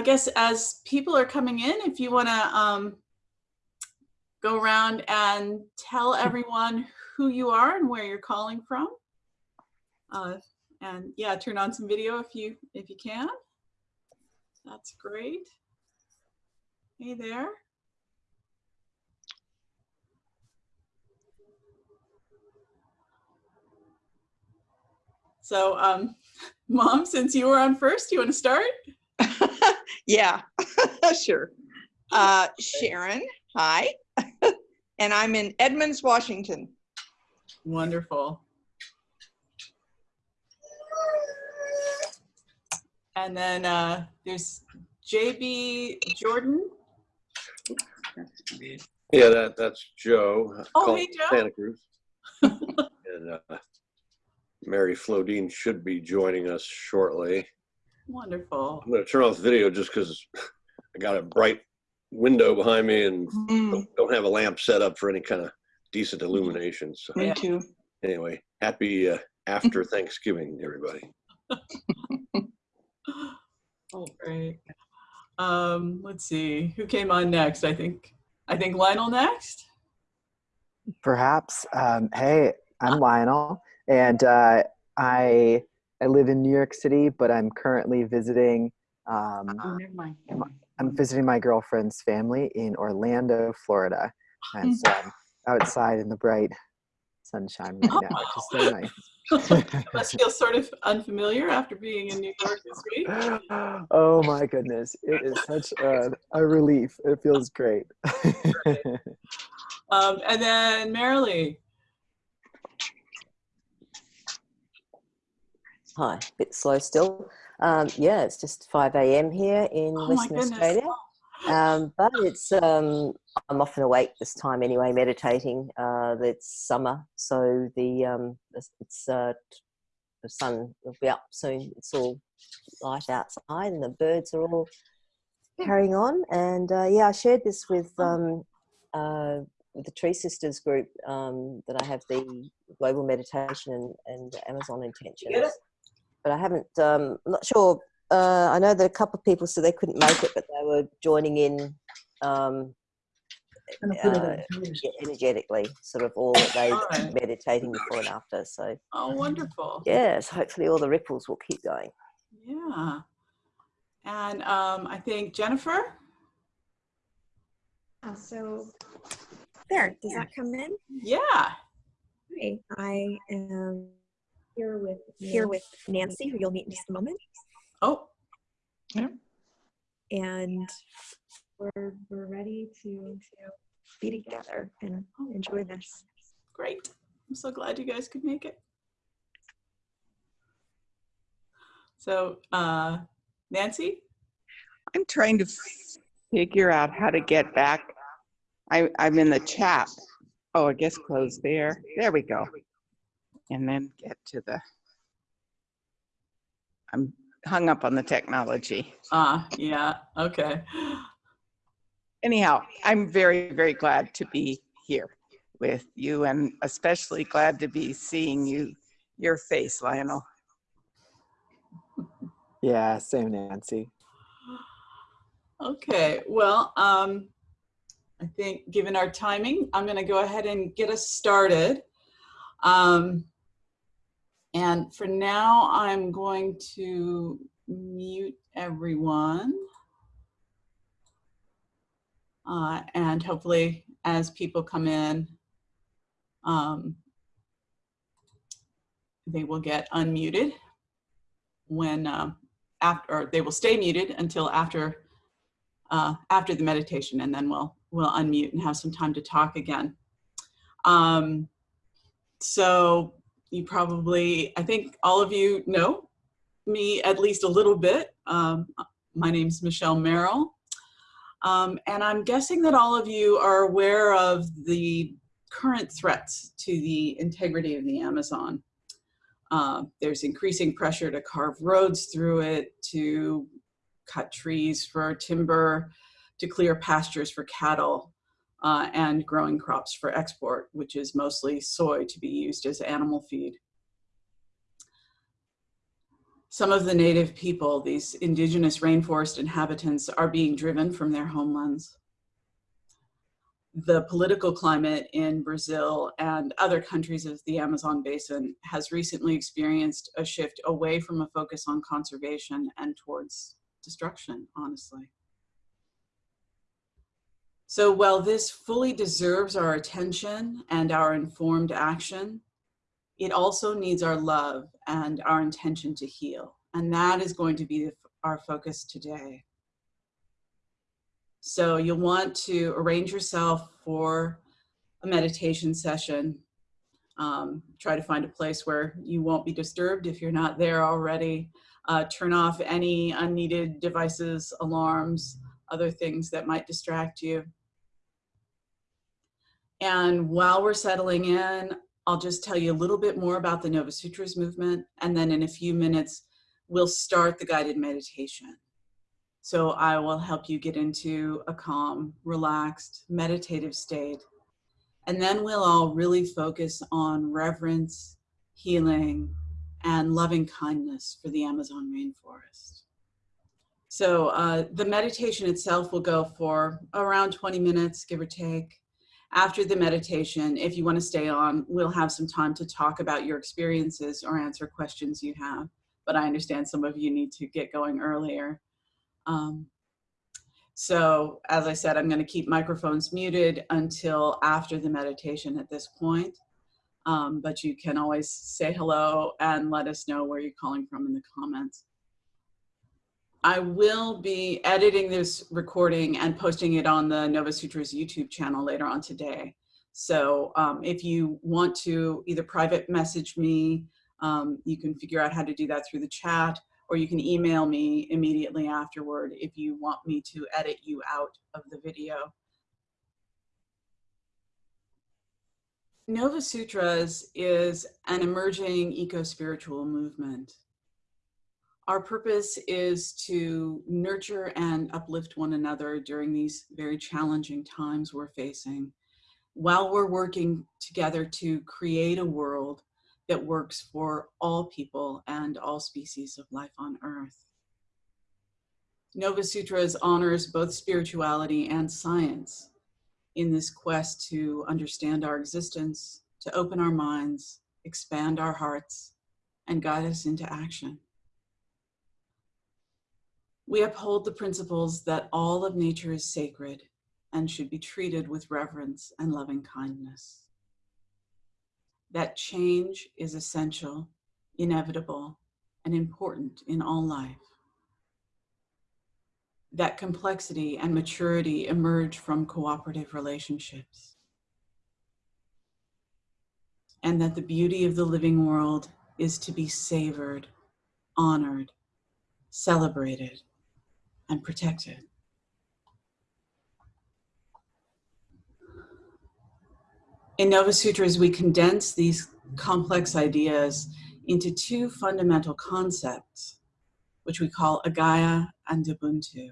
I guess as people are coming in, if you want to um, go around and tell everyone who you are and where you're calling from. Uh, and yeah, turn on some video if you if you can. That's great. Hey there. So, um, Mom, since you were on first, you want to start? Yeah, sure. Uh, Sharon, hi. and I'm in Edmonds, Washington. Wonderful. And then uh, there's JB Jordan. Yeah, that, that's Joe. Oh, hey, Joe. Santa Cruz. and uh, Mary Flodine should be joining us shortly. Wonderful. I'm going to turn off the video just because I got a bright window behind me and Mm, don't, don't have a lamp set up for any kind of decent illumination. So me Yeah. too. anyway, happy uh, after Thanksgiving, everybody. Oh, great. Um, let's see, who came on next? I think, I think Lionel next. Perhaps. Um, hey, I'm Lionel, and uh, I I live in New York City, but I'm currently visiting. Um, Oh, mind. I'm visiting my girlfriend's family in Orlando, Florida, and so I'm outside in the bright sunshine right now, which is so nice. Must feel sort of unfamiliar after being in New York this week. oh my goodness, it is such a, a relief. It feels great. Um, and then Marilee. Hi, bit slow still. Um, yeah, it's just 5 a.m. here in Oh Western. Australia. Um, but it's um, I'm often awake this time anyway, meditating. Uh, it's summer, so the um, it's- uh, the sun will be up soon. It's all light outside, and the birds are all carrying on. And uh, yeah, I shared this with um, uh, with the Tree Sisters group um, that I have the global meditation and, and Amazon intentions. But I haven't. Um, I'm not sure uh, I know that a couple of people said they couldn't make it, but they were joining in um, uh, yeah, energetically, sort of all that they Alright. meditating before and after. So Oh, wonderful. yes, hopefully all the ripples will keep going. Yeah. And um, I think Jennifer. Uh, so there, does that come in? Yeah. Hi, I am here with here with Nancy, who you'll meet in just a moment, Oh, yeah. and we're we're ready to to be together and enjoy this. great. I'm so glad you guys could make it. So, uh, Nancy? I'm trying to figure out how to get back. I, I'm in the chat. Oh, I guess close there. There we go. And then get to the. I'm hung up on the technology. Ah, yeah, okay. Anyhow, I'm very, very glad to be here with you and especially glad to be seeing you, your face, Lionel. yeah, same Nancy. Okay, well, um, I think given our timing, I'm going to go ahead and get us started. Um, and for now, I'm going to mute everyone. Uh, and hopefully, as people come in, um, they will get unmuted when um, after, or they will stay muted until after uh, after the meditation, and then we'll we'll unmute and have some time to talk again. Um, so you probably, I think all of you know me at least a little bit. Um, my name's Michelle Merrill, um, and I'm guessing that all of you are aware of the current threats to the integrity of the Amazon. Uh, there's increasing pressure to carve roads through it, to cut trees for timber, to clear pastures for cattle, uh, and growing crops for export, which is mostly soy to be used as animal feed. Some of the native people, these indigenous rainforest inhabitants, are being driven from their homelands. The political climate in Brazil and other countries of the Amazon basin has recently experienced a shift away from a focus on conservation and towards destruction, honestly. So while this fully deserves our attention and our informed action, it also needs our love and our intention to heal. And that is going to be our focus today. So you'll want to arrange yourself for a meditation session. Um, try to find a place where you won't be disturbed if you're not there already. Uh, turn off any unneeded devices, alarms, other things that might distract you. And while we're settling in, I'll just tell you a little bit more about the Nova Sutras movement, and then in a few minutes, we'll start the guided meditation. So I will help you get into a calm, relaxed, meditative state. And then we'll all really focus on reverence, healing, and loving kindness for the Amazon rainforest. So uh, the meditation itself will go for around 20 minutes, give or take after the meditation, if you want to stay on, we'll have some time to talk about your experiences or answer questions you have. But I understand some of you need to get going earlier. Um, so as I said, I'm going to keep microphones muted until after the meditation at this point. Um, but you can always say hello and let us know where you're calling from in the comments. I will be editing this recording and posting it on the Nova Sutras YouTube channel later on today. So um, if you want to either private message me, um, you can figure out how to do that through the chat, or you can email me immediately afterward if you want me to edit you out of the video. Nova Sutras is an emerging eco-spiritual movement. Our purpose is to nurture and uplift one another during these very challenging times we're facing while we're working together to create a world that works for all people and all species of life on earth. Nova Sutras honors both spirituality and science in this quest to understand our existence, to open our minds, expand our hearts, and guide us into action. We uphold the principles that all of nature is sacred and should be treated with reverence and loving kindness. That change is essential, inevitable, and important in all life. That complexity and maturity emerge from cooperative relationships. And that the beauty of the living world is to be savored, honored, celebrated, and protected. In Nova Sutras, we condense these complex ideas into two fundamental concepts, which we call Agaya and Ubuntu.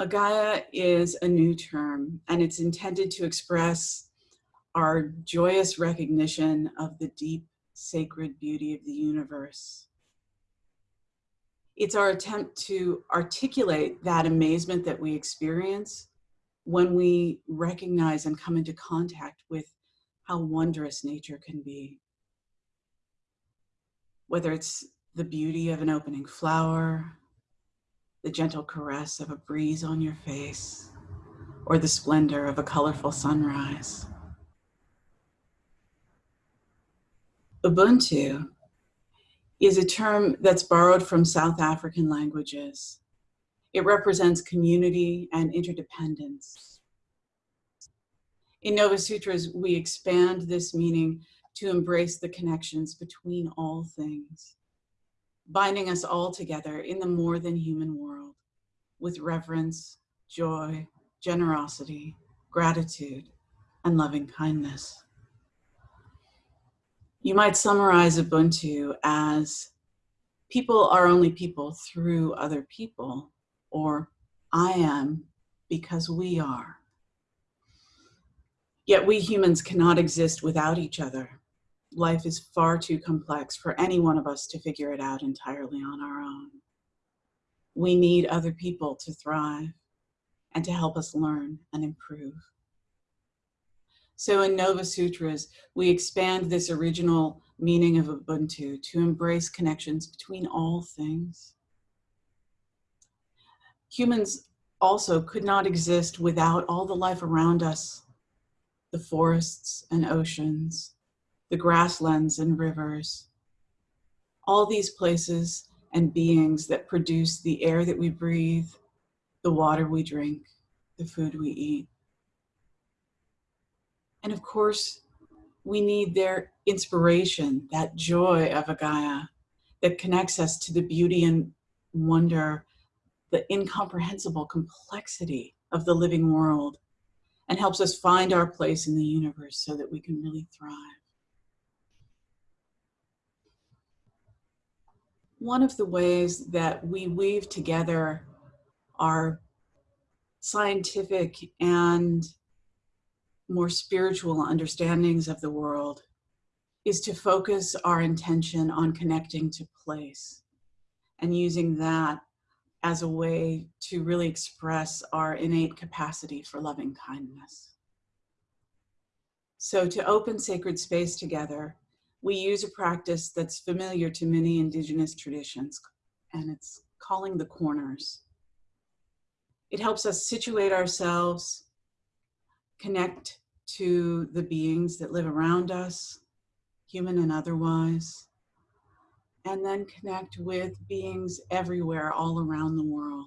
Agaya is a new term, and it's intended to express our joyous recognition of the deep sacred beauty of the universe it's our attempt to articulate that amazement that we experience when we recognize and come into contact with how wondrous nature can be. Whether it's the beauty of an opening flower, the gentle caress of a breeze on your face, or the splendor of a colorful sunrise. Ubuntu is a term that's borrowed from South African languages. It represents community and interdependence. In Nova Sutras, we expand this meaning to embrace the connections between all things, binding us all together in the more than human world with reverence, joy, generosity, gratitude, and loving kindness. You might summarize Ubuntu as people are only people through other people, or I am because we are. Yet we humans cannot exist without each other. life is far too complex for any one of us to figure it out entirely on our own. We need other people to thrive and to help us learn and improve. So in Nova Sutras, we expand this original meaning of Ubuntu to embrace connections between all things. Humans also could not exist without all the life around us, the forests and oceans, the grasslands and rivers, all these places and beings that produce the air that we breathe, the water we drink, the food we eat. And of course, we need their inspiration, that joy of Agaya that connects us to the beauty and wonder, the incomprehensible complexity of the living world, and helps us find our place in the universe so that we can really thrive. One of the ways that we weave together our scientific and more spiritual understandings of the world is to focus our intention on connecting to place and using that as a way to really express our innate capacity for loving kindness. So to open sacred space together, we use a practice that's familiar to many indigenous traditions, and it's calling the corners. It helps us situate ourselves, connect to the beings that live around us, human and otherwise, and then connect with beings everywhere, all around the world.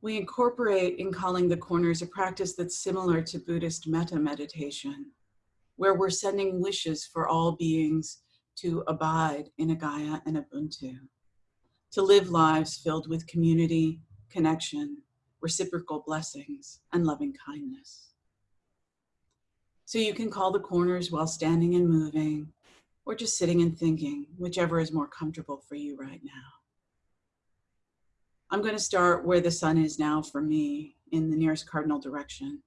We incorporate in calling the corners a practice that's similar to Buddhist metta meditation, where we're sending wishes for all beings to abide in Agaya and Ubuntu, to live lives filled with community, connection, reciprocal blessings, and loving kindness. So you can call the corners while standing and moving, or just sitting and thinking, whichever is more comfortable for you right now. I'm going to start where the sun is now for me in the nearest cardinal direction.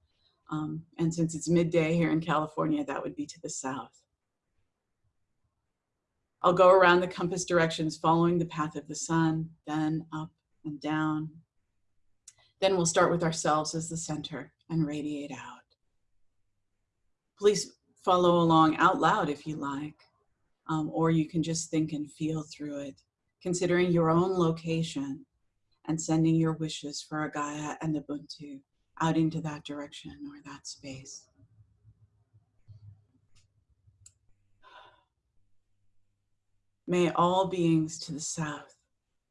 Um, and since it's midday here in California, that would be to the south. I'll go around the compass directions following the path of the sun, then up and down. Then we'll start with ourselves as the center and radiate out. Please follow along out loud if you like, um, or you can just think and feel through it, considering your own location and sending your wishes for Agaya and Ubuntu out into that direction or that space. May all beings to the south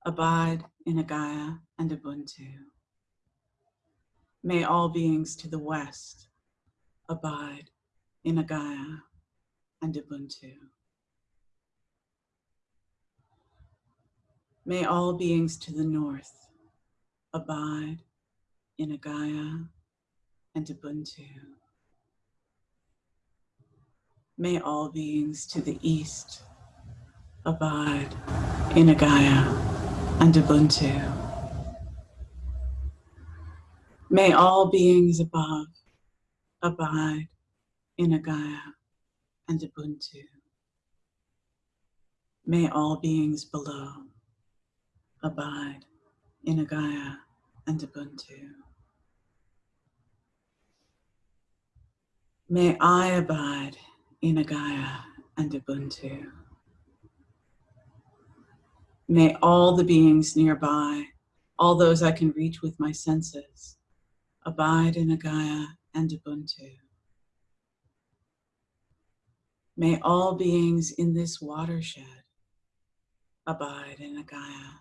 abide in Agaya and Ubuntu. May all beings to the west abide in Agaya and Ubuntu. May all beings to the north abide in Agaya and Ubuntu. May all beings to the east abide in Agaya and Ubuntu. May all beings above abide in Agaya and Ubuntu. May all beings below abide in Agaya and Ubuntu. May I abide in Agaya and Ubuntu. May all the beings nearby, all those I can reach with my senses, abide in Agaya and Ubuntu. May all beings in this watershed abide in Agaya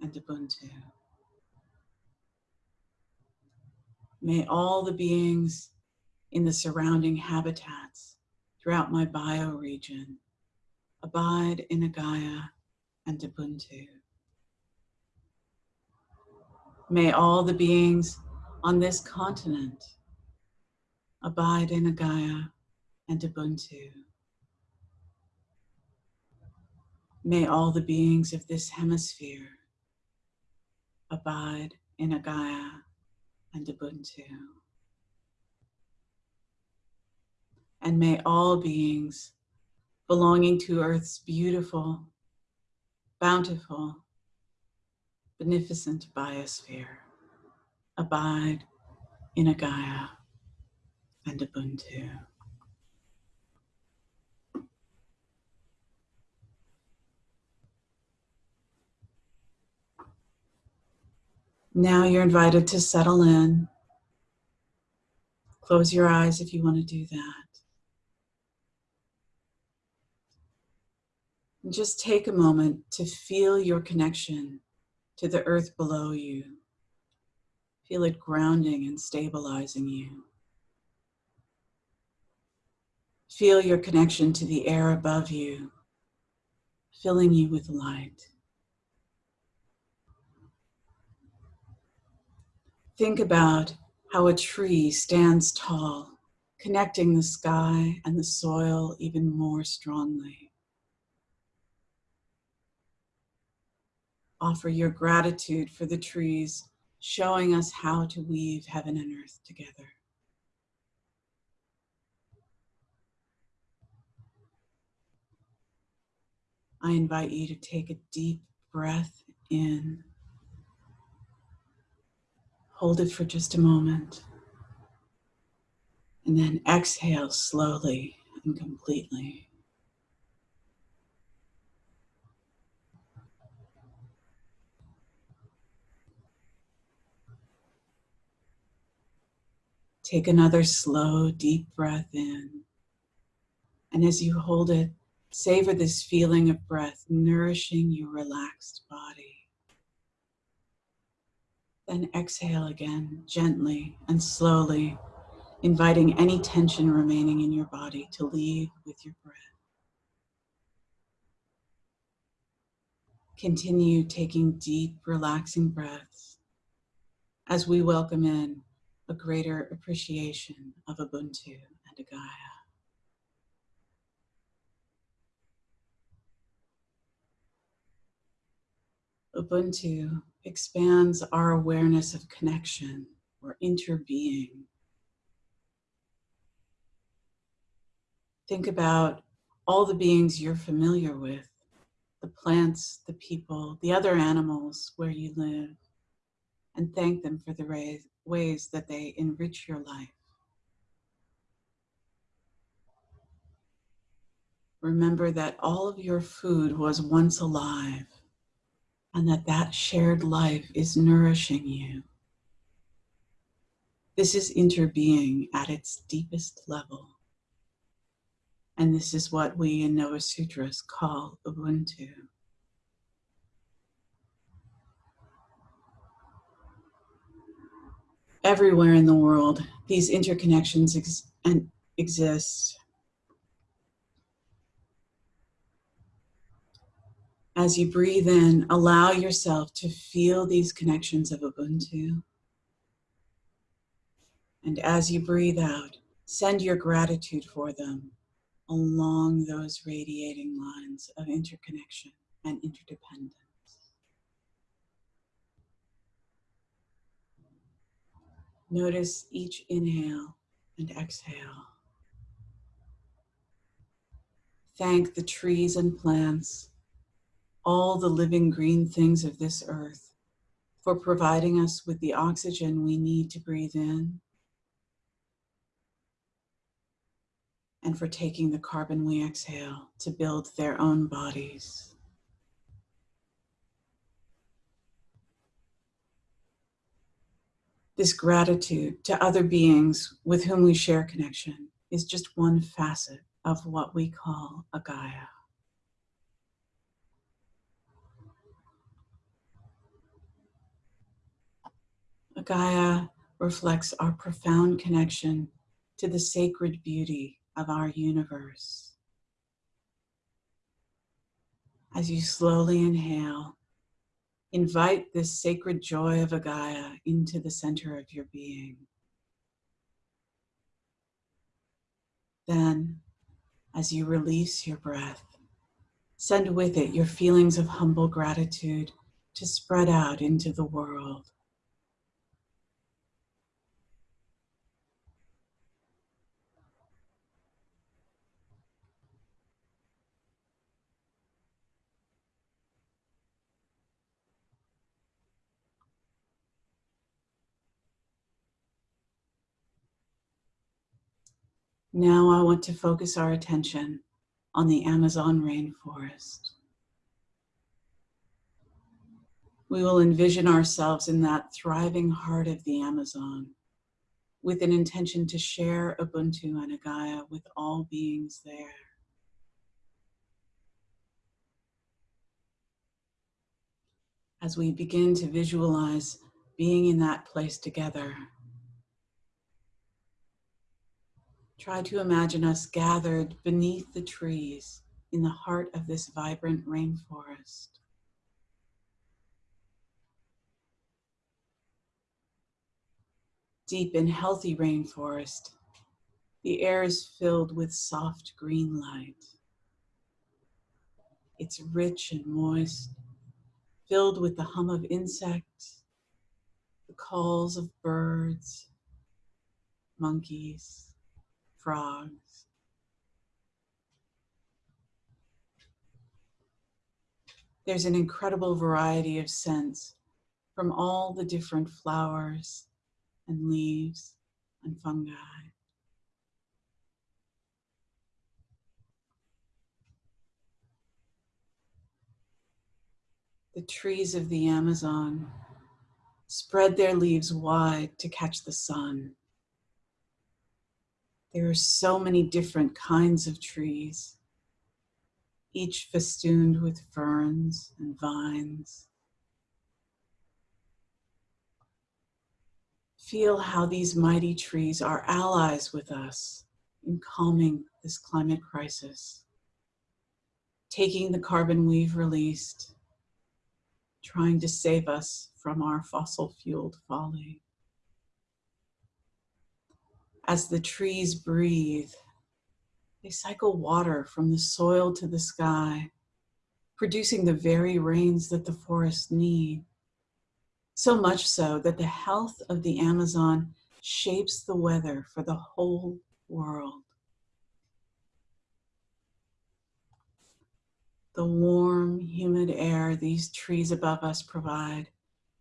and Ubuntu. May all the beings in the surrounding habitats throughout my bioregion abide in Agaya and Ubuntu. May all the beings on this continent abide in Agaya and Ubuntu. May all the beings of this hemisphere abide in Agaya and Ubuntu. And may all beings belonging to Earth's beautiful, bountiful, beneficent biosphere abide in Agaya and Ubuntu. Now you're invited to settle in. Close your eyes if you want to do that. And just take a moment to feel your connection to the earth below you. Feel it grounding and stabilizing you. Feel your connection to the air above you, filling you with light. Think about how a tree stands tall, connecting the sky and the soil even more strongly. Offer your gratitude for the trees showing us how to weave heaven and earth together. I invite you to take a deep breath in. Hold it for just a moment. And then exhale slowly and completely. Take another slow, deep breath in. And as you hold it, savor this feeling of breath nourishing your relaxed body. Then exhale again, gently and slowly, inviting any tension remaining in your body to leave with your breath. Continue taking deep, relaxing breaths as we welcome in a greater appreciation of Ubuntu and Agaya. Ubuntu expands our awareness of connection or interbeing. Think about all the beings you're familiar with, the plants, the people, the other animals where you live, and thank them for the ways that they enrich your life. Remember that all of your food was once alive and that that shared life is nourishing you. This is interbeing at its deepest level. And this is what we in Nova Sutras call Ubuntu. Everywhere in the world, these interconnections ex exist. As you breathe in, allow yourself to feel these connections of Ubuntu. And as you breathe out, send your gratitude for them along those radiating lines of interconnection and interdependence. Notice each inhale and exhale. Thank the trees and plants all the living green things of this earth for providing us with the oxygen we need to breathe in and for taking the carbon we exhale to build their own bodies. This gratitude to other beings with whom we share connection is just one facet of what we call Agaya. A Gaia reflects our profound connection to the sacred beauty of our universe. As you slowly inhale, invite this sacred joy of Agaya into the center of your being. Then, as you release your breath, send with it your feelings of humble gratitude to spread out into the world. Now I want to focus our attention on the Amazon rainforest. We will envision ourselves in that thriving heart of the Amazon with an intention to share Ubuntu and Agaya with all beings there. As we begin to visualize being in that place together, try to imagine us gathered beneath the trees in the heart of this vibrant rainforest. Deep and healthy rainforest, the air is filled with soft green light. It's rich and moist, filled with the hum of insects, the calls of birds, monkeys, frogs. There's an incredible variety of scents from all the different flowers and leaves and fungi. The trees of the Amazon spread their leaves wide to catch the sun. There are so many different kinds of trees, each festooned with ferns and vines. Feel how these mighty trees are allies with us in calming this climate crisis, taking the carbon we've released, trying to save us from our fossil fueled folly. As the trees breathe, they cycle water from the soil to the sky, producing the very rains that the forests need. So much so that the health of the Amazon shapes the weather for the whole world. The warm, humid air these trees above us provide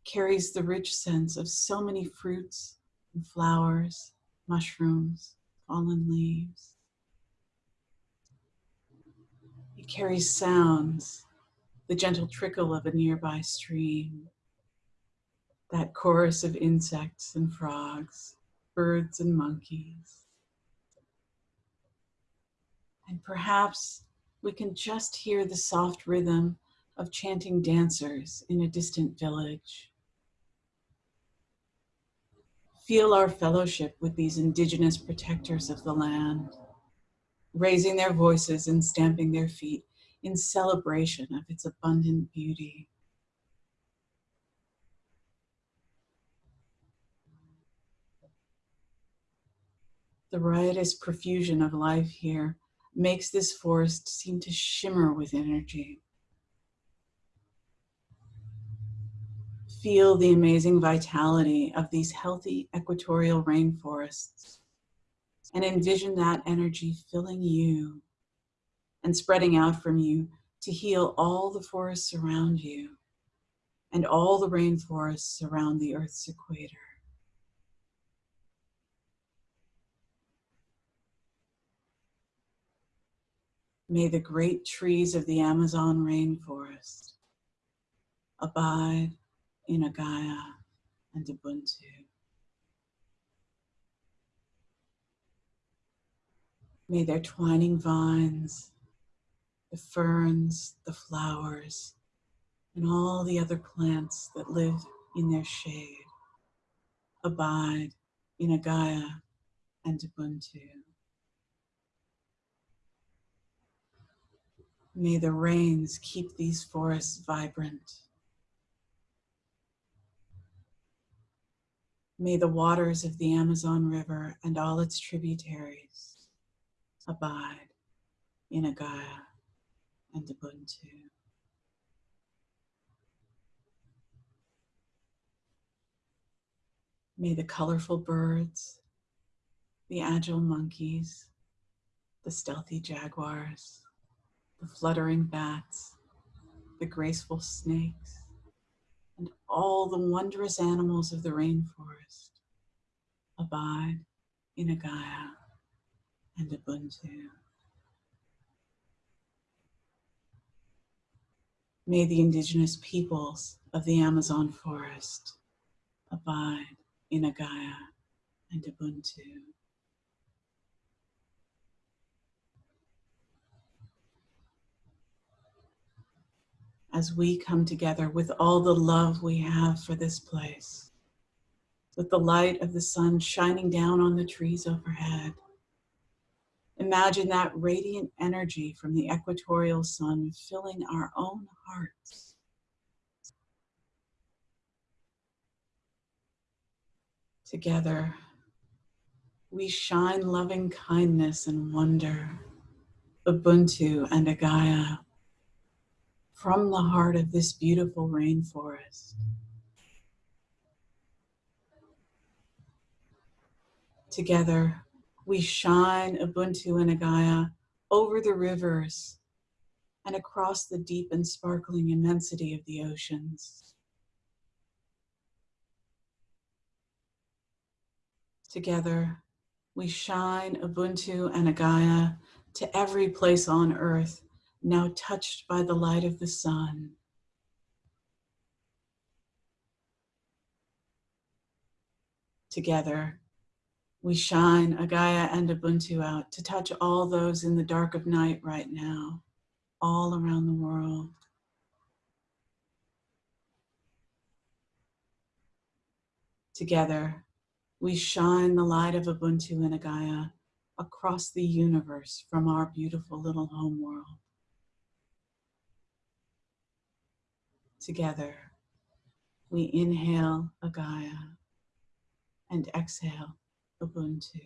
carries the rich scents of so many fruits and flowers, mushrooms, fallen leaves. It carries sounds, the gentle trickle of a nearby stream, that chorus of insects and frogs, birds and monkeys. And perhaps we can just hear the soft rhythm of chanting dancers in a distant village. Feel our fellowship with these indigenous protectors of the land, raising their voices and stamping their feet in celebration of its abundant beauty. The riotous profusion of life here makes this forest seem to shimmer with energy. Feel the amazing vitality of these healthy equatorial rainforests and envision that energy filling you and spreading out from you to heal all the forests around you and all the rainforests around the Earth's equator. May the great trees of the Amazon rainforest abide in Agaya and Ubuntu. May their twining vines, the ferns, the flowers, and all the other plants that live in their shade abide in Agaya and Ubuntu. May the rains keep these forests vibrant. May the waters of the Amazon River and all its tributaries abide in Agaya and Ubuntu. May the colorful birds, the agile monkeys, the stealthy jaguars, the fluttering bats, the graceful snakes, and all the wondrous animals of the rainforest abide in Agaya and Ubuntu. May the indigenous peoples of the Amazon forest abide in Agaya and Ubuntu. As we come together with all the love we have for this place, with the light of the sun shining down on the trees overhead, Imagine that radiant energy from the equatorial sun filling our own hearts. Together, we shine loving kindness and wonder, Ubuntu and Agaya, from the heart of this beautiful rainforest. Together, we shine Ubuntu and Agaya over the rivers and across the deep and sparkling immensity of the oceans. Together, we shine Ubuntu and Agaya to every place on earth now touched by the light of the sun. Together, we shine Agaya and Ubuntu out to touch all those in the dark of night right now, all around the world. Together, we shine the light of Ubuntu and Agaya across the universe from our beautiful little home world. Together, we inhale Agaya and exhale Ubuntu.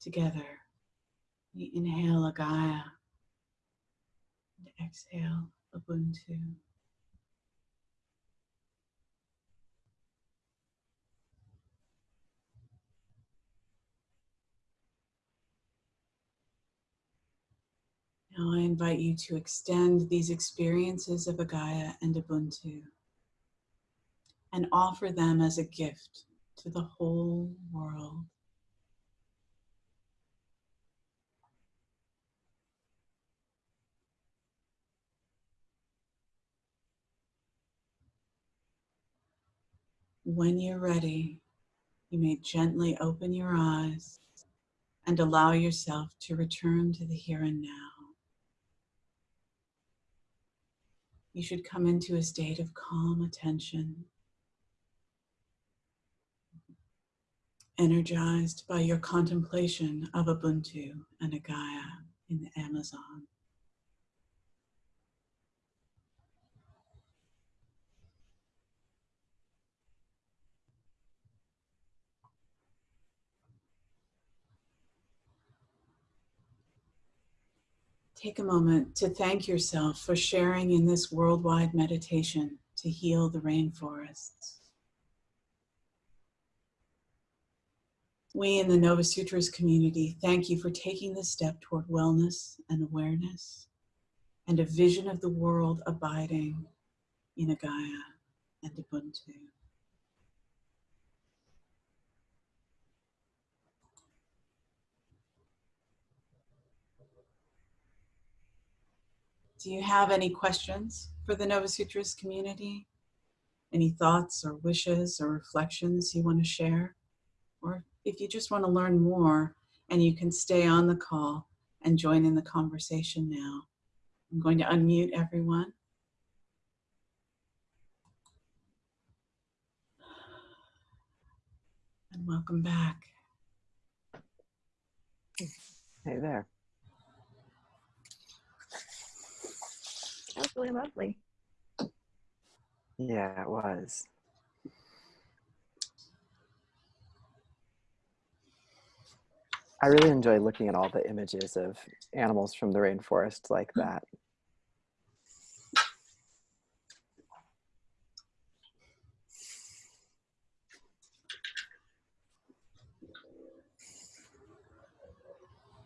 Together, we inhale Agaya and exhale Ubuntu. Now I invite you to extend these experiences of Agaya and Ubuntu and offer them as a gift to the whole world. When you're ready, you may gently open your eyes and allow yourself to return to the here and now. You should come into a state of calm attention, energized by your contemplation of Ubuntu and Agaya in the Amazon. Take a moment to thank yourself for sharing in this worldwide meditation to heal the rainforests. We in the Nova Sutras community thank you for taking this step toward wellness and awareness and a vision of the world abiding in Agaya and Ubuntu. Do you have any questions for the Nova Sutras community? Any thoughts or wishes or reflections you want to share? Or if you just want to learn more and you can stay on the call and join in the conversation now. I'm going to unmute everyone. And welcome back. Hey there. That was really lovely. Yeah, it was. I really enjoy looking at all the images of animals from the rainforest like mm. that.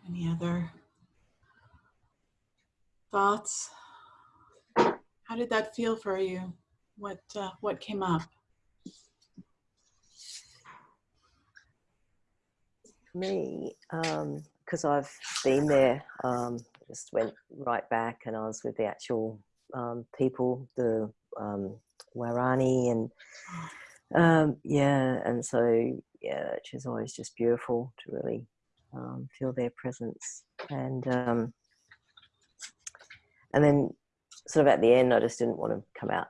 Any other thoughts? How did that feel for you? What uh, what came up? Me, because I've been there, um, just went right back and I was with the actual um, people, the um, Waorani, and um, yeah, and so yeah, which is always just beautiful to really um, feel their presence, and um, and then sort of at the end, I just didn't want to come out,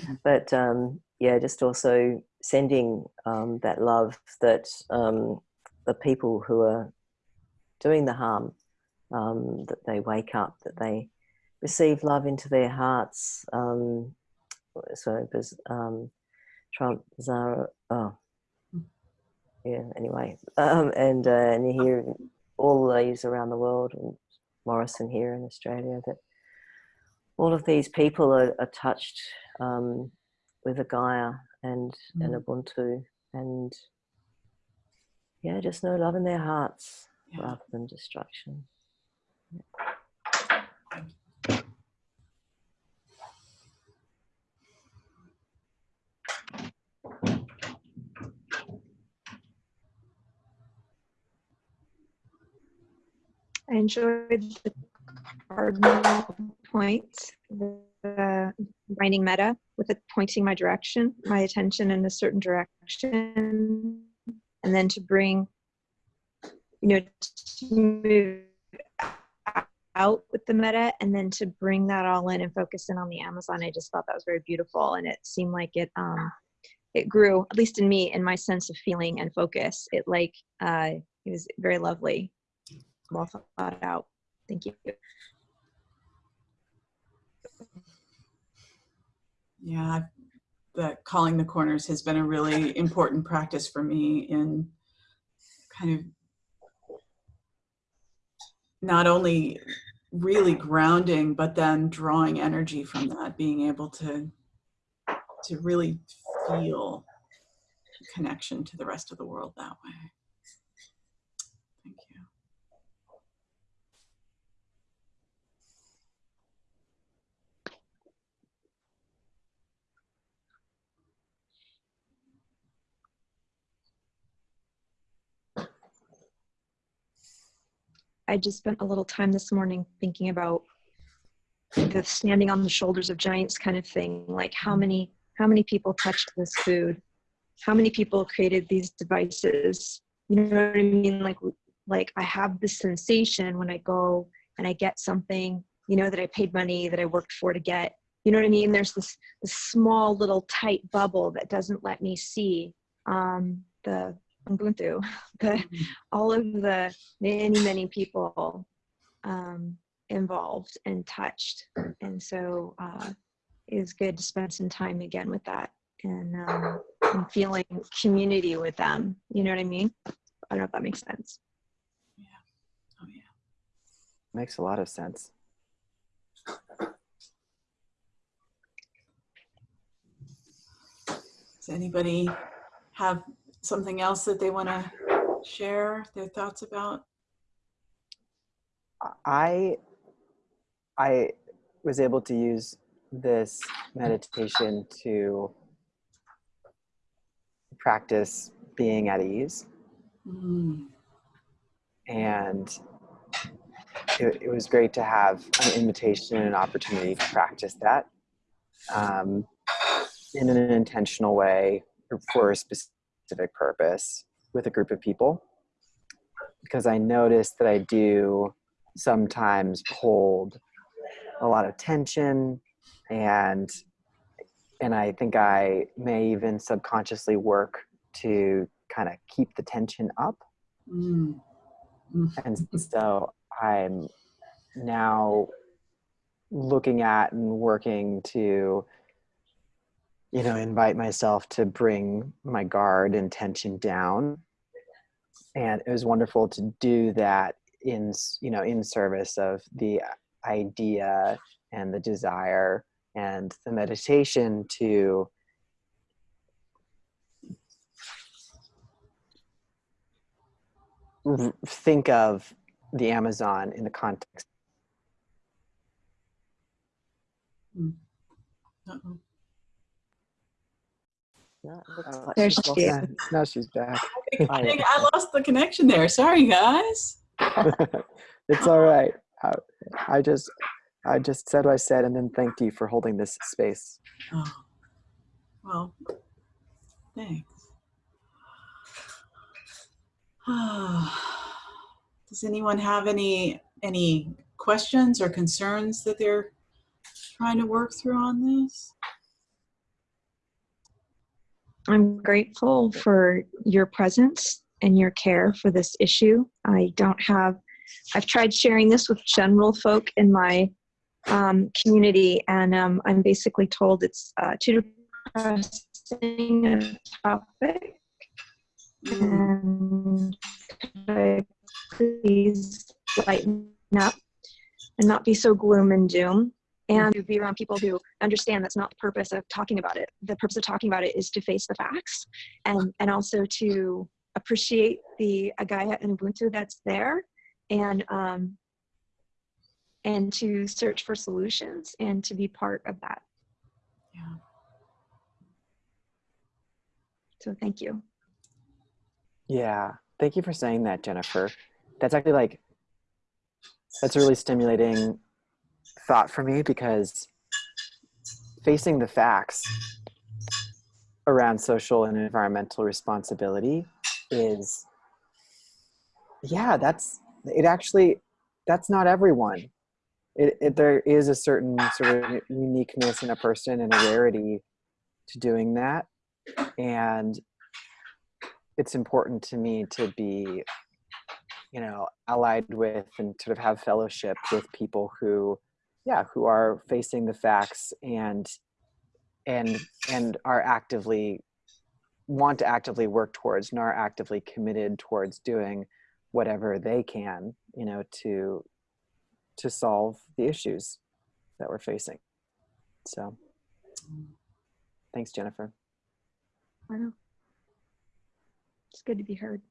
but um, yeah, just also sending um, that love that um, the people who are doing the harm um, that they wake up, that they receive love into their hearts. Um, so, um, Trump, Zara, oh, yeah, anyway. Um, and, uh, and you hear all these around the world, and Morrison here in Australia, that all of these people are, are touched um, with Agaya and, and Ubuntu and yeah, just no love in their hearts Yeah. rather than destruction. I enjoyed the cardinal points, the writing meta with it pointing my direction, my attention in a certain direction, and then to bring, you know, to move out with the meta and then to bring that all in and focus in on the Amazon. I just thought that was very beautiful and it seemed like it um it grew, at least in me, in my sense of feeling and focus. It like uh it was very lovely well thought out. Thank you. Yeah, the calling the corners has been a really important practice for me in kind of not only really grounding, but then drawing energy from that, being able to to really feel connection to the rest of the world that way. I just spent a little time this morning thinking about the standing on the shoulders of giants kind of thing. Like how many how many people touched this food? How many people created these devices? You know what I mean? Like like I have this sensation when I go and I get something, you know, that I paid money that I worked for to get. You know what I mean? There's this, this small little tight bubble that doesn't let me see um, the Ubuntu, the all of the many many people um, involved and touched and so uh, it was good to spend some time again with that and, um, and feeling community with them you know what i mean i don't know if that makes sense Yeah. Oh yeah. Makes a lot of sense. Does anybody have something else that they want to share their thoughts about? I I was able to use this meditation to practice being at ease Mm, and it, it was great to have an invitation and an opportunity to practice that um, in an intentional way for a specific purpose with a group of people because i notice that i do sometimes hold a lot of tension and and i think i may even subconsciously work to kind of keep the tension up mm. and so i'm now looking at and working to you know invite myself to bring my guard and tension down and it was wonderful to do that in you know in service of the idea and the desire and the meditation to think of the Amazon in the context. Mm. Uh-oh. No, it looks Oh, like There she is. Yeah, now she's back. I think I lost the connection there. Sorry, guys. it's all right. I, I just I just said what I said and then thanked you for holding this space. Oh, well, thanks. Does anyone have any any questions or concerns that they're trying to work through on this? I'm grateful for your presence and your care for this issue. I don't have, I've tried sharing this with general folk in my um, community, and um, I'm basically told it's uh, too depressing a topic. And I please lighten up and not be so gloom and doom? And to be around people who understand that's not the purpose of talking about it. The purpose of talking about it is to face the facts and, and also to appreciate the Agaya and Ubuntu that's there and, um, and to search for solutions and to be part of that. Yeah. So thank you. Yeah. Thank you for saying that, Jennifer. That's actually like that's really stimulating thought for me because facing the facts around social and environmental responsibility is yeah that's it actually that's not everyone. It, it there is a certain sort of uniqueness in a person and a rarity to doing that. And it's important to me to be you know allied with and sort of have fellowship with people who yeah who are facing the facts and and and are actively want to actively work towards and are actively committed towards doing whatever they can you know to to solve the issues that we're facing so thanks jennifer I know. It's good to be heard.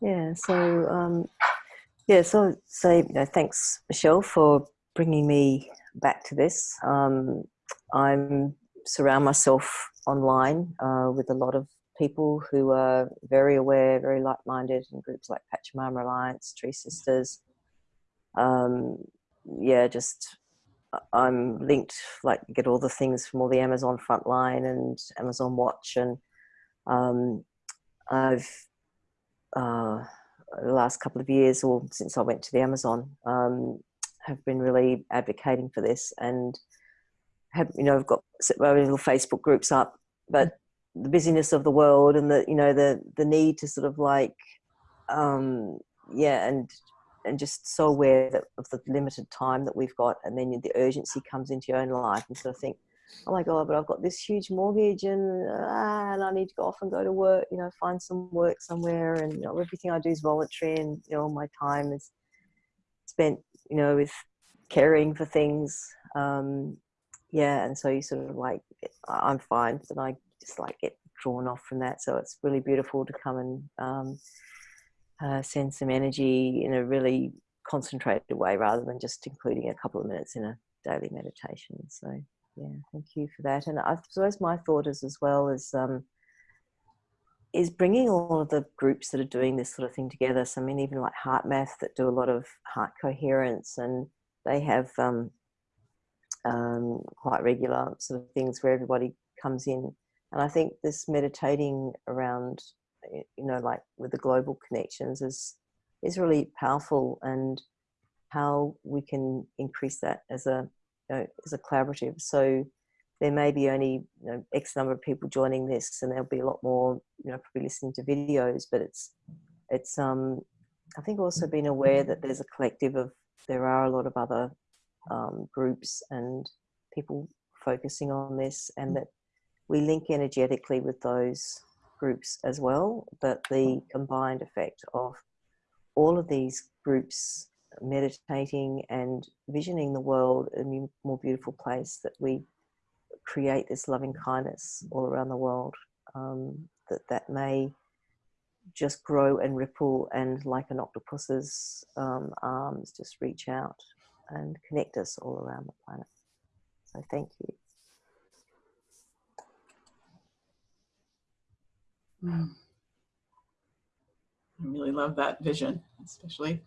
Yeah, so um, yeah, so say you know, thanks Michelle for bringing me back to this. Um, I'm surround myself online uh, with a lot of people who are very aware, very like-minded, in groups like Pachamama Alliance, Tree Sisters. Um, yeah, just I- I'm linked, like get all the things from all the Amazon Frontline and Amazon Watch, and um, I've uh, the last couple of years, or since I went to the Amazon, um, have been really advocating for this, and have you know I've got little Facebook groups up, but the busyness of the world and the you know the the need to sort of like um, yeah and and just so aware that of the limited time that we've got and then the urgency comes into your own life. And sort of think oh my god but i've got this huge mortgage and ah, and i need to go off and go to work you know find some work somewhere and you know, everything i do is voluntary and you know all my time is spent you know with caring for things um yeah and so you sort of like i'm fine but i just like get drawn off from that so it's really beautiful to come and um uh, send some energy in a really concentrated way rather than just including a couple of minutes in a daily meditation. So, yeah, thank you for that. And I suppose my thought is as well is um, is bringing all of the groups that are doing this sort of thing together. So, I mean, even like Heart Math that do a lot of heart coherence, and they have um, um, quite regular sort of things where everybody comes in. And I think this meditating around you know like with the global connections is is really powerful and how we can increase that as a know, as a collaborative. So there may be only you know, x number of people joining this and there'll be a lot more you know probably listening to videos but it's it's um i think also being aware that there's a collective of there are a lot of other um, groups and people focusing on this and that we link energetically with those groups as well, but the combined effect of all of these groups meditating and visioning the world a more beautiful place that we create this loving kindness all around the world um, that that may just grow and ripple and like an octopus's um, arms just reach out and connect us all around the planet. So thank you. Mm. I really love that vision, especially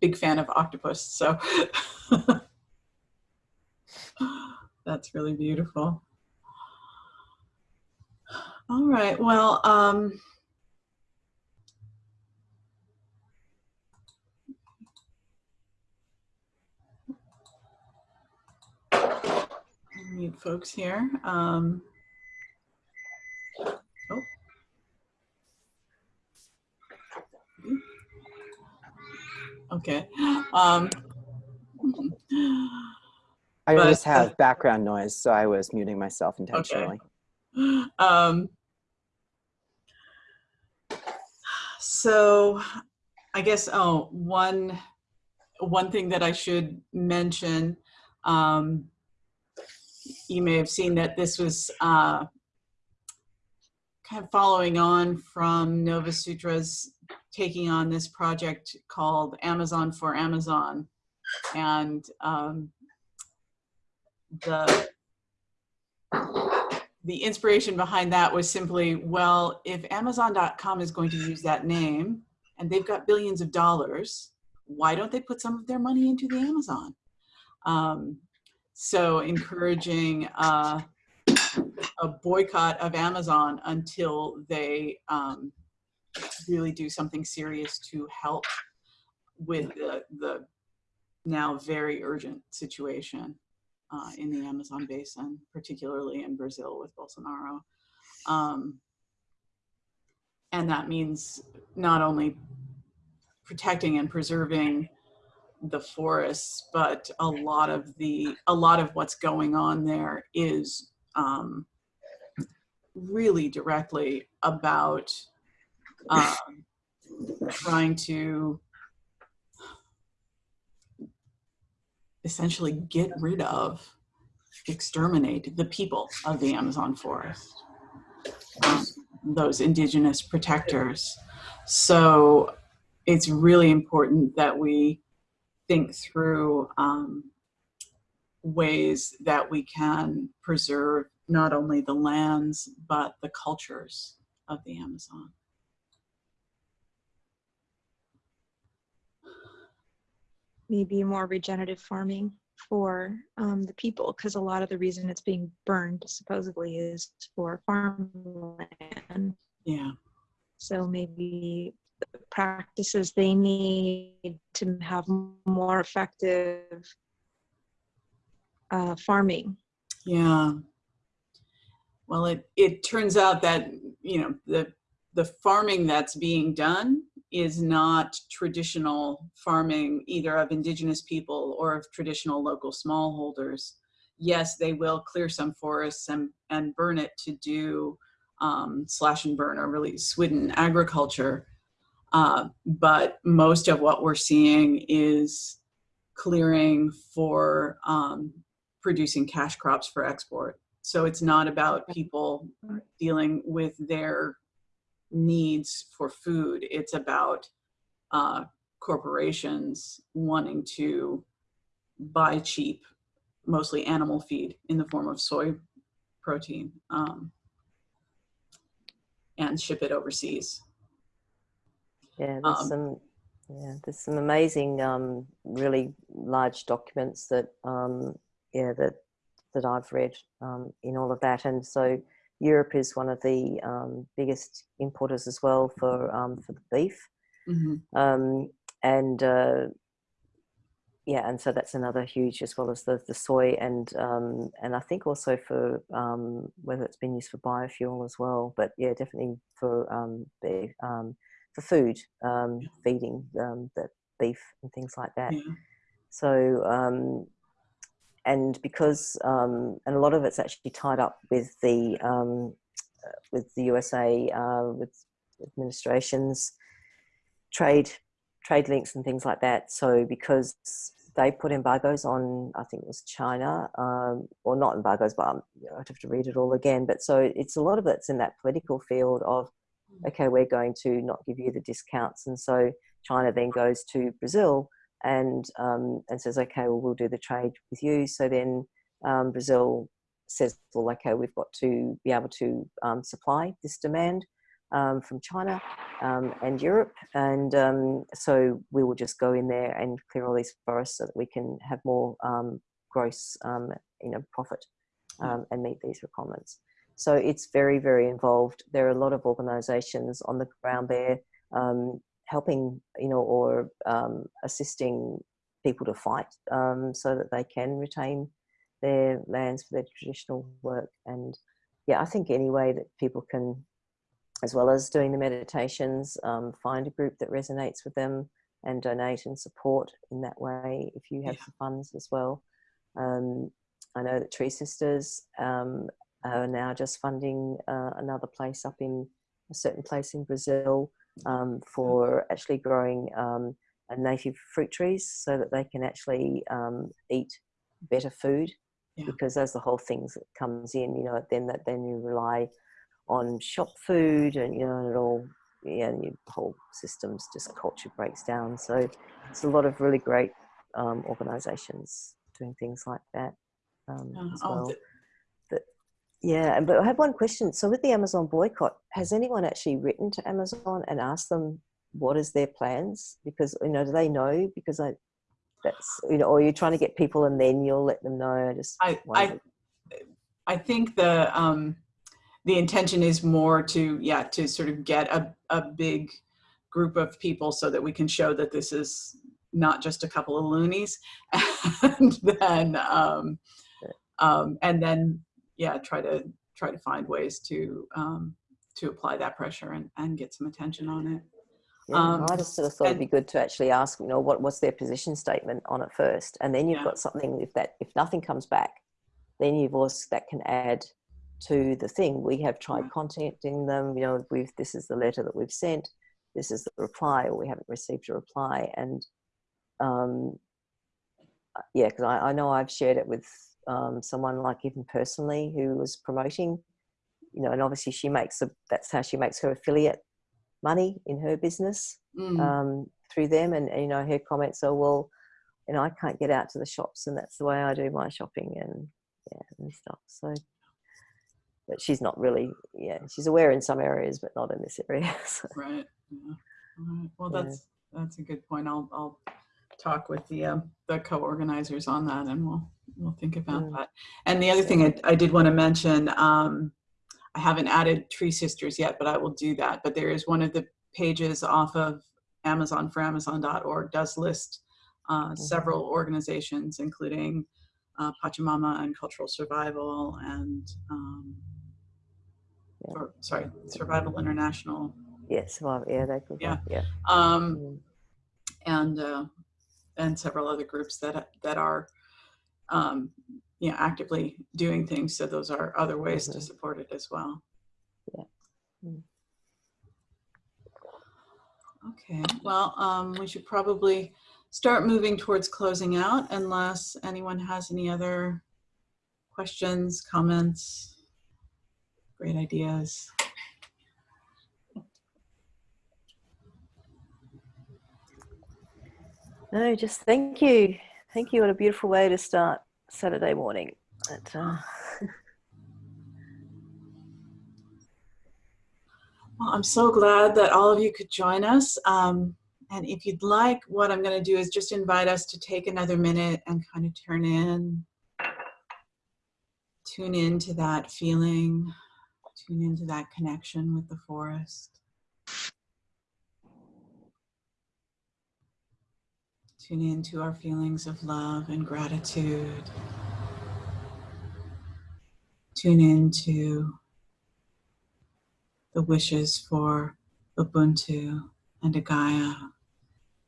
big fan of octopus. So that's really beautiful. All right. Well, um, mute folks here. Um, Okay. Um, I But, just uh, have background noise, so I was muting myself intentionally. um, so I guess, oh, one, one thing that I should mention, um, you may have seen that this was uh, kind of following on from Nova Sutra's taking on this project called Amazon for Amazon. And um, the the inspiration behind that was simply, well, if Amazon.com is going to use that name and they've got billions of dollars, why don't they put some of their money into the Amazon? Um, so encouraging uh, a boycott of Amazon until they um, really do something serious to help with the, the now very urgent situation uh, in the Amazon basin, particularly in Brazil with Bolsonaro. Um, and that means not only protecting and preserving the forests, but a lot of the a lot of what's going on there is um, really directly about um, trying to essentially get rid of, exterminate the people of the Amazon forest, um, those indigenous protectors. So it's really important that we think through um, ways that we can preserve not only the lands, but the cultures of the Amazon. Maybe more regenerative farming for um, the people because a lot of the reason it's being burned supposedly is for farmland. Yeah. So maybe the practices they need to have more effective uh, farming. Yeah. Well, it, it turns out that, you know, the, the farming that's being done is not traditional farming either of indigenous people or of traditional local smallholders. Yes, they will clear some forests and, and burn it to do um, slash and burn or really swidden agriculture. Uh, but most of what we're seeing is clearing for um, producing cash crops for export. So it's not about people dealing with their needs for food. It's about uh, corporations wanting to buy cheap, mostly animal feed in the form of soy protein um, and ship it overseas. Yeah, there's Um, some. Yeah, there's some amazing, um, really large documents that, um, yeah, that that I've read um, in all of that, and so Europe is one of the um, biggest importers as well for um, for the beef, Mhm. um, and uh, yeah, and so that's another huge as well as the the soy and um, and I think also for um, whether it's been used for biofuel as well, but yeah, definitely for um, um, for food um, feeding um, the beef and things like that. Yeah. So, um, and because, um, and a lot of it's actually tied up with the, um, with the USA, uh, with administrations, trade, trade links and things like that. So because they put embargoes on, I think it was China, um, or not embargoes, but um, I'd have to read it all again. But so it's a lot of it's in that political field of okay, we're going to not give you the discounts. And so China then goes to Brazil and um, and says, okay, well, we'll do the trade with you. So then um, Brazil says, well, okay, we've got to be able to um, supply this demand um, from China um, and Europe. And um, so we will just go in there and clear all these forests so that we can have more um, gross, um, you know, profit um, and meet these requirements. So it's very, very involved. There are a lot of organisations on the ground there um, helping, you know, or um, assisting people to fight um, so that they can retain their lands for their traditional work. And yeah, I think any way that people can, as well as doing the meditations, um, find a group that resonates with them and donate and support in that way if you have Yeah. the funds as well. Um, I know that Tree Sisters um, are now just funding uh, another place up in a certain place in Brazil um, for actually growing um, a native fruit trees so that they can actually um, eat better food. Yeah. Because as the whole thing comes in, you know, then that then you rely on shop food and you know it all yeah, and your whole systems just culture breaks down. So it's a lot of really great um, organisations doing things like that um, Uh, as oh, well. Yeah, but I have one question. So with the Amazon boycott, has anyone actually written to Amazon and asked them what is their plans? Because you know, do they know? Because I, that's you know, or you're trying to get people and then you'll let them know. I just I, I. I think the, um, the intention is more to, yeah, to sort of get a, a big group of people so that we can show that this is not just a couple of loonies. And then, um, um, and then, yeah, try to, try to find ways to, um, to apply that pressure and, and get some attention on it. Yeah, um, I just sort of thought it'd be good to actually ask, you know, what what's their position statement on it first, and then you've Yeah. got something. If that if nothing comes back, then you've also that can add to the thing. We have tried Right. contacting them. You know, we've this is the letter that we've sent. This is the reply, or we haven't received a reply, and um, uh, yeah, because I, I know I've shared it with um, someone like even personally who was promoting, you know, and obviously she makes a, that's how she makes her affiliate money in her business Mm, um, through them. And, and, you know, her comments are, well, you know, I can't get out to the shops, and that's the way I do my shopping and yeah and stuff. So, but she's not really, yeah, she's aware in some areas, but not in this area. So, Right. Yeah. Right. Well, Yeah. that's, that's a good point. I'll, I'll talk with the, um, the co-organizers on that and we'll, we'll think about Mm. that. And the other thing I, I did want to mention, um, I haven't added Tree Sisters yet, but I will do that. But there is one of the pages off of Amazon for Amazon.org does list uh, several organizations, including uh, Pachamama and Cultural Survival and, um, Yeah. or, sorry, Survival International. yeah, survival, yeah, they could, Yeah. yeah. Um, Mm. and uh, and several other groups that that are um, you know actively doing things. So those are other ways to Mhm. support it as well. Yeah. Mm. Okay. Well, um, we should probably start moving towards closing out, unless anyone has any other questions, comments, great ideas. No, just thank you. Thank you. What a beautiful way to start Saturday morning. Uh, Well, I'm so glad that all of you could join us. Um, and if you'd like, what I'm going to do is just invite us to take another minute and kind of turn in, tune into that feeling, tune into that connection with the forest. Tune into our feelings of love and gratitude. Tune into the wishes for Ubuntu and Agaya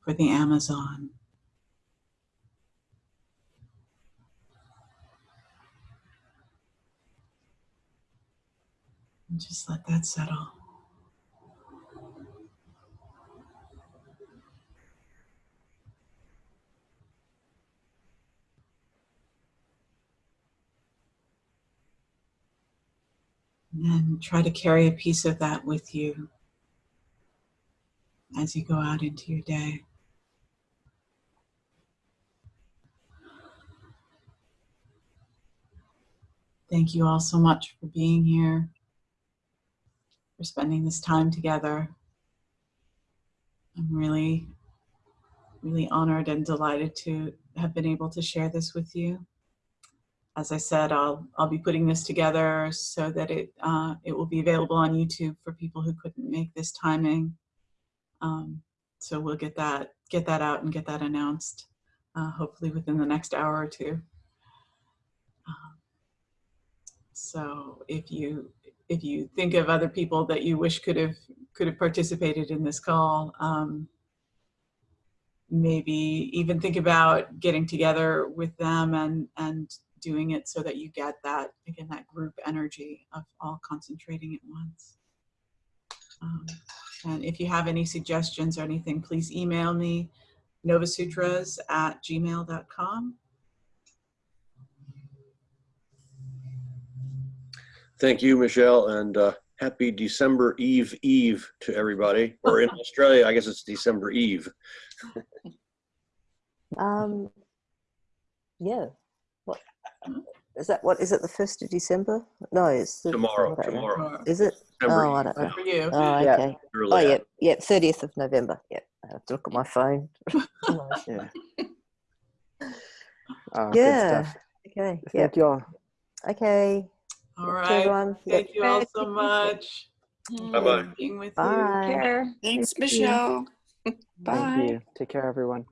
for the Amazon. Just let that settle. And try to carry a piece of that with you as you go out into your day. Thank you all so much for being here, for spending this time together. I'm really, really honored and delighted to have been able to share this with you. As I said, I'll, I'll be putting this together so that it, uh, it will be available on YouTube for people who couldn't make this timing. Um, so we'll get that, get that out and get that announced, uh, hopefully within the next hour or two. Um, so if you, if you think of other people that you wish could have, could have participated in this call, um, maybe even think about getting together with them and, and doing it so that you get that, again, that group energy of all concentrating at once. Um, and if you have any suggestions or anything, please email me, novasutras at gmail.com. Thank you, Michelle, and uh, happy December Eve Eve to everybody. Or in Australia, I guess it's December Eve. Um, yeah. What is that? What is it? The first of December? No, it's the, Tomorrow, I don't know. tomorrow. Is it? December oh, I don't know. For. Oh, okay. Early Oh, yeah, yeah, thirtieth of November. Yeah, I have to look at my phone. Yeah. Oh, Yeah. Oh, good stuff. okay. Yeah. Thank you all. Okay. All right. To right. everyone. Yeah. Thank you all so much. Bye-bye. Being with you. Bye. Care. Thanks, Thank you. Michelle. Thank you. Take care, everyone.